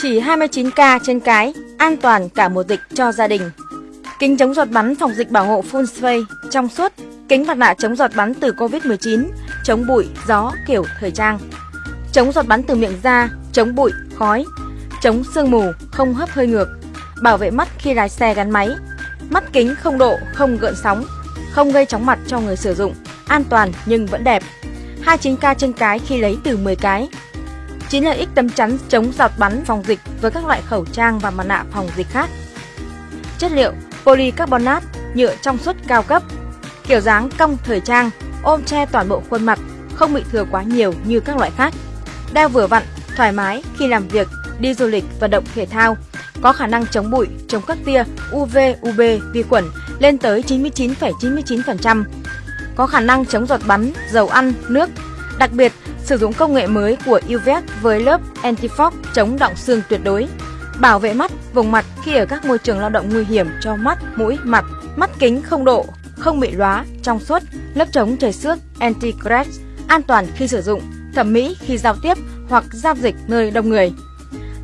Chỉ 29k trên cái, an toàn cả mùa dịch cho gia đình. Kính chống giọt bắn phòng dịch bảo hộ full face trong suốt, kính mặt nạ chống giọt bắn từ Covid-19, chống bụi, gió kiểu thời trang. Chống giọt bắn từ miệng ra chống bụi, khói, chống sương mù, không hấp hơi ngược, bảo vệ mắt khi lái xe gắn máy. Mắt kính không độ, không gợn sóng, không gây chóng mặt cho người sử dụng, an toàn nhưng vẫn đẹp. 29k trên cái khi lấy từ 10 cái chính lợi ích tấm chắn chống giọt bắn phòng dịch với các loại khẩu trang và mặt nạ phòng dịch khác. Chất liệu polycarbonate, nhựa trong suốt cao cấp, kiểu dáng cong thời trang, ôm che toàn bộ khuôn mặt, không bị thừa quá nhiều như các loại khác. Đeo vừa vặn, thoải mái khi làm việc, đi du lịch, vận động thể thao, có khả năng chống bụi, chống các tia UV, UB, vi khuẩn lên tới 99,99%, có khả năng chống giọt bắn, dầu ăn, nước. Đặc biệt, sử dụng công nghệ mới của UVEC với lớp anti-fog chống động xương tuyệt đối, bảo vệ mắt, vùng mặt khi ở các môi trường lao động nguy hiểm cho mắt, mũi, mặt, mắt kính không độ, không bị lóa, trong suốt, lớp chống trời xước anti-crack, an toàn khi sử dụng, thẩm mỹ khi giao tiếp hoặc giao dịch nơi đông người.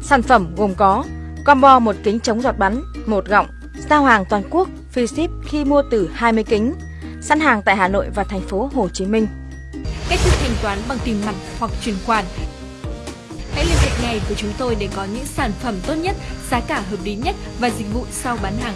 Sản phẩm gồm có combo một kính chống giọt bắn, một gọng, giao hàng toàn quốc, free ship khi mua từ 20 kính, sẵn hàng tại Hà Nội và thành phố Hồ Chí Minh. Cách thức thanh toán bằng tiền mặt hoặc chuyển khoản. Hãy liên hệ ngay với chúng tôi để có những sản phẩm tốt nhất, giá cả hợp lý nhất và dịch vụ sau bán hàng